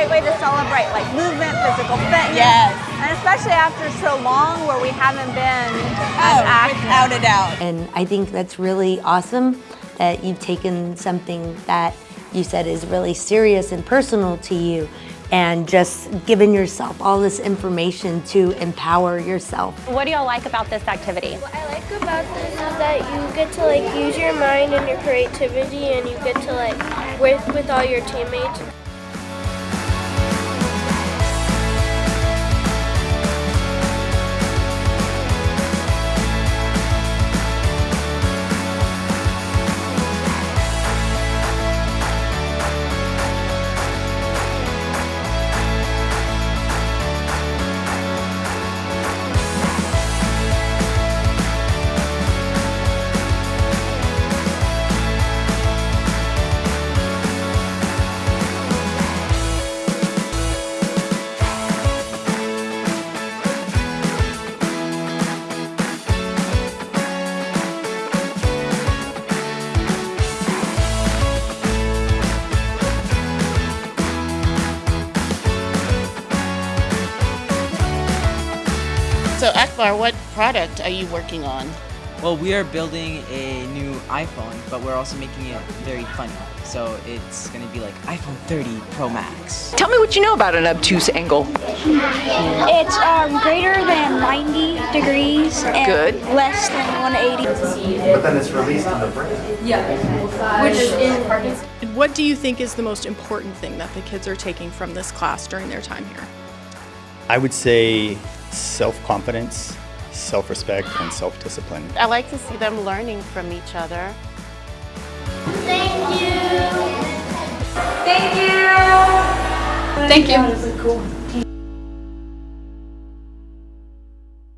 great way to celebrate like movement, physical fitness. Yes. And especially after so long where we haven't been oh, as Oh, active. without a doubt. And I think that's really awesome that you've taken something that you said is really serious and personal to you and just given yourself all this information to empower yourself. What do y'all like about this activity? What I like about this is that you get to like use your mind and your creativity and you get to like work with all your teammates. So Akbar, what product are you working on? Well, we are building a new iPhone, but we're also making it very funny. So it's going to be like iPhone 30 Pro Max. Tell me what you know about an obtuse angle. It's um, greater than 90 degrees and Good. less than 180. But then it's released in the brain. And what do you think is the most important thing that the kids are taking from this class during their time here? I would say self-confidence, self-respect, and self-discipline. I like to see them learning from each other. Thank you. Thank you.